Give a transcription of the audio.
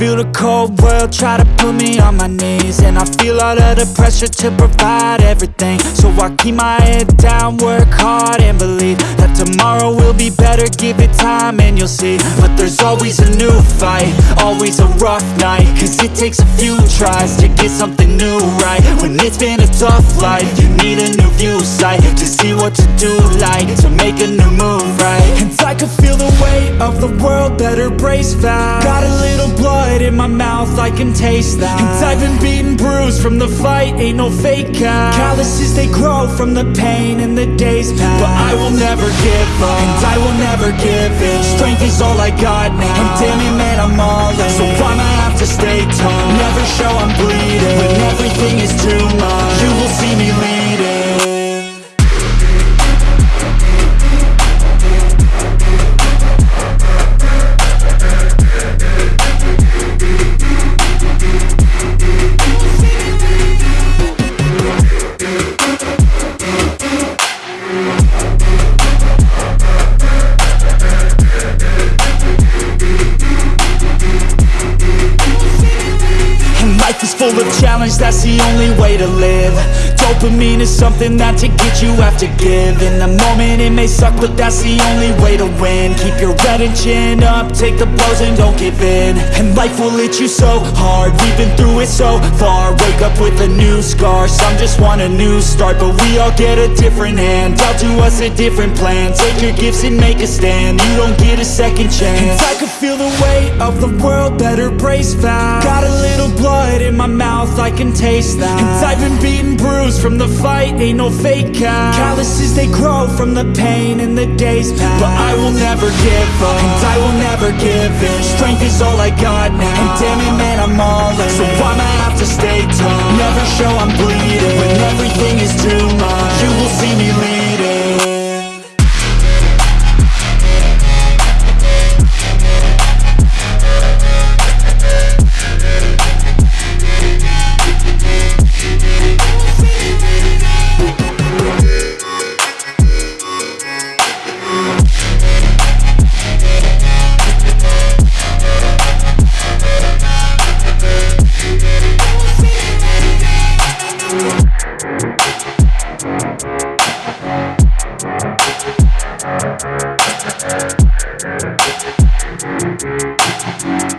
feel the cold world try to put me on my knees. And I feel all of the pressure to provide everything. So I keep my head down, work hard and believe That tomorrow will be better, give it time and you'll see. But there's always a new fight, always a rough night. Cause it takes a few tries to get something new right. When it's been a tough life, you need a new view sight To see what to do like, to make a new move right. And I can feel the weight of the world, better brace fast Got a little blood in my mouth, I can taste that. And I've been beaten, bruised from the fight, ain't no fake out. Calluses, they grow from the pain and the days pass But I will never give up, and I will never give in. Strength is all I got now, and damn it man, I'm all in. So I'ma have to stay tall, never show I'm bleeding. When everything is too much, full of challenge, that's the only way to live. Dopamine is something that to get you have to give. In the moment it may suck, but that's the only way to win. Keep your head and chin up, take the blows and don't give in. And life will hit you so hard, we've been through it so far. Wake up with a new scar, some just want a new start. But we all get a different hand, dealt to us a different plan. Take your gifts and make a stand, you don't get a second chance. And I can feel the weight of the world, better brace fast Got a little blood in my mouth, I can taste that. And I've been beaten, bruised from the fight, ain't no fake out. Calluses, they grow from the pain and the days But I will never give up, and I will never give in. Strength is all I got now, and damn it man, I'm all in. So I'ma have to We'll be right back.